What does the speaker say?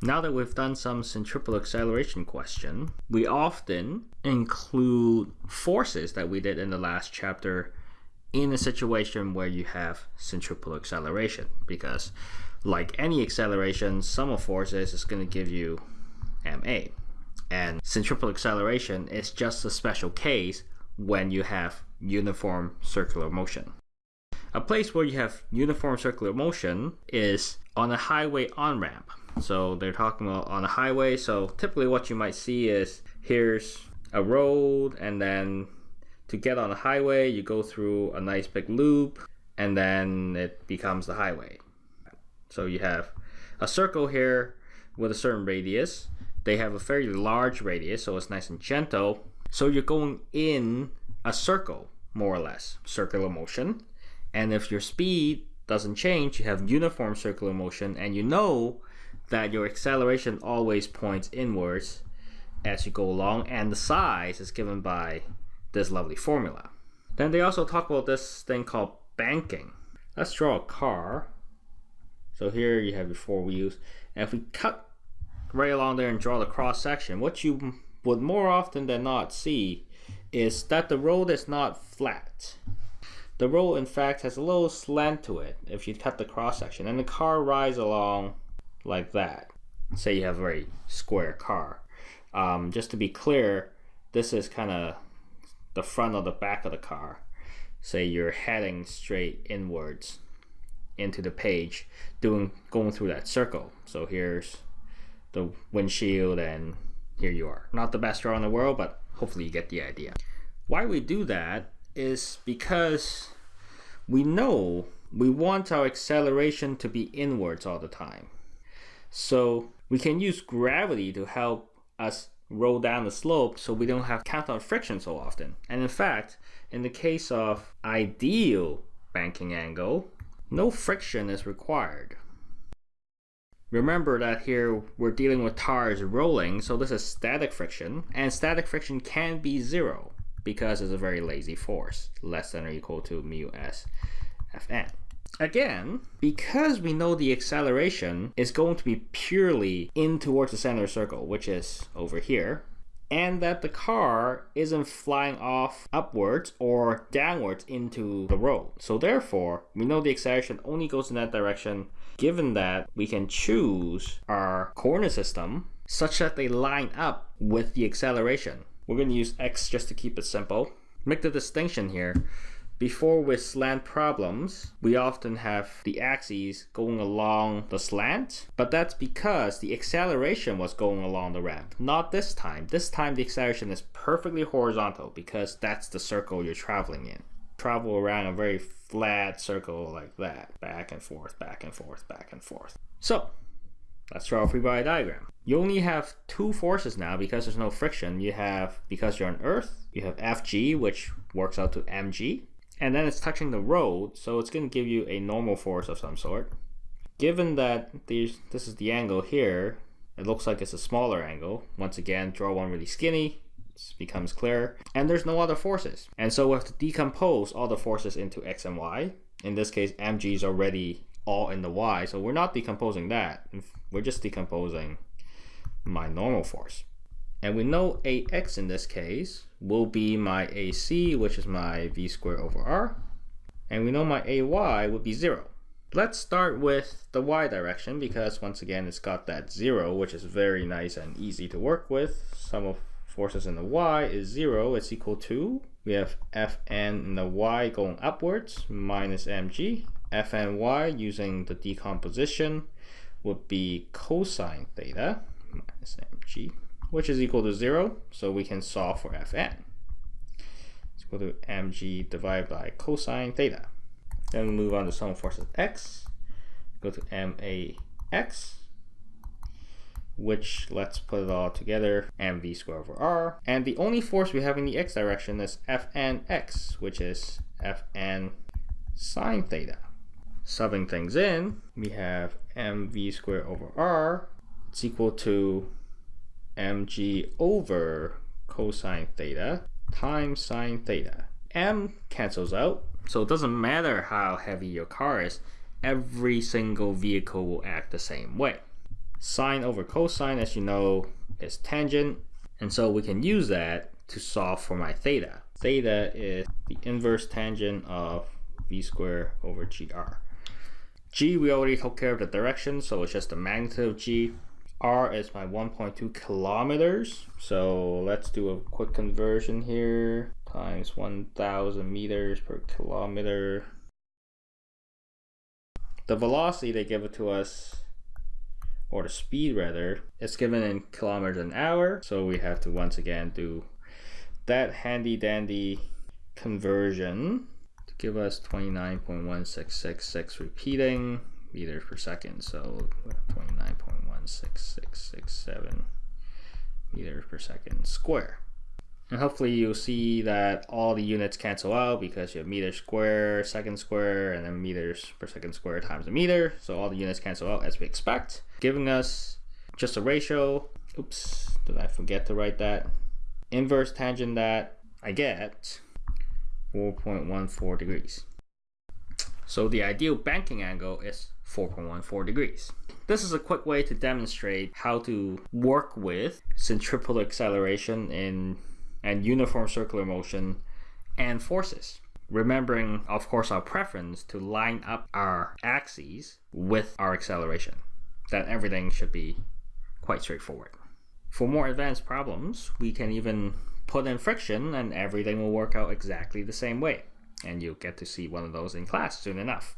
Now that we've done some centripetal acceleration question, we often include forces that we did in the last chapter in a situation where you have centripetal acceleration because like any acceleration, sum of forces is going to give you ma. And centripetal acceleration is just a special case when you have uniform circular motion. A place where you have uniform circular motion is on a highway on-ramp. So they're talking about on a highway. So typically what you might see is here's a road and then to get on a highway you go through a nice big loop and then it becomes the highway. So you have a circle here with a certain radius. They have a fairly large radius so it's nice and gentle. So you're going in a circle more or less, circular motion. And if your speed doesn't change, you have uniform circular motion, and you know that your acceleration always points inwards as you go along, and the size is given by this lovely formula. Then they also talk about this thing called banking. Let's draw a car. So here you have your four wheels, and if we cut right along there and draw the cross section, what you would more often than not see is that the road is not flat. The road, in fact, has a little slant to it if you cut the cross section, and the car rides along like that. Say you have a very square car. Um, just to be clear, this is kind of the front or the back of the car. Say you're heading straight inwards into the page, doing going through that circle. So here's the windshield, and here you are. Not the best draw in the world, but hopefully you get the idea. Why we do that is because we know we want our acceleration to be inwards all the time. So we can use gravity to help us roll down the slope so we don't have counter friction so often. And in fact, in the case of ideal banking angle, no friction is required. Remember that here we're dealing with tires rolling, so this is static friction, and static friction can be zero because it's a very lazy force, less than or equal to mu s fn. Again, because we know the acceleration is going to be purely in towards the center circle, which is over here, and that the car isn't flying off upwards or downwards into the road. So therefore, we know the acceleration only goes in that direction given that we can choose our coordinate system such that they line up with the acceleration. We're going to use x just to keep it simple. Make the distinction here. Before with slant problems, we often have the axes going along the slant, but that's because the acceleration was going along the ramp. Not this time. This time the acceleration is perfectly horizontal because that's the circle you're traveling in. Travel around a very flat circle like that, back and forth, back and forth, back and forth. So, let's draw a free body diagram. You only have two forces now because there's no friction. You have, because you're on Earth, you have Fg, which works out to mg, and then it's touching the road, so it's going to give you a normal force of some sort. Given that these, this is the angle here, it looks like it's a smaller angle. Once again, draw one really skinny, it becomes clear. And there's no other forces. And so we have to decompose all the forces into x and y. In this case, mg is already all in the y, so we're not decomposing that. We're just decomposing my normal force. And we know ax in this case will be my ac, which is my v squared over r. And we know my ay would be 0. Let's start with the y direction because once again it's got that 0 which is very nice and easy to work with. Sum of forces in the y is 0. It's equal to, we have fn in the y going upwards minus mg. Fny using the decomposition would be cosine theta minus mg which is equal to 0, so we can solve for fn. It's equal to mg divided by cosine theta. Then we move on to sum of forces x, go to max, which let's put it all together, mv squared over r. And the only force we have in the x direction is fnx, which is fn sine theta. Subbing things in, we have mv squared over r. It's equal to mg over cosine theta times sine theta. m cancels out, so it doesn't matter how heavy your car is, every single vehicle will act the same way. Sine over cosine, as you know, is tangent. And so we can use that to solve for my theta. Theta is the inverse tangent of v squared over gr. G, we already took care of the direction, so it's just the magnitude of g. r is my 1.2 kilometers. So let's do a quick conversion here. Times 1,000 meters per kilometer. The velocity they give it to us or the speed rather, is given in kilometers an hour. So we have to once again do that handy dandy conversion give us 29.1666 repeating meters per second. So 29.16667 meters per second square. And hopefully you'll see that all the units cancel out because you have meter square, second square, and then meters per second square times a meter. So all the units cancel out as we expect, giving us just a ratio. Oops, did I forget to write that? Inverse tangent that I get 4.14 degrees. So the ideal banking angle is 4.14 degrees. This is a quick way to demonstrate how to work with centripetal acceleration in and uniform circular motion and forces. Remembering, of course, our preference to line up our axes with our acceleration. Then everything should be quite straightforward. For more advanced problems, we can even put in friction and everything will work out exactly the same way. And you'll get to see one of those in class soon enough.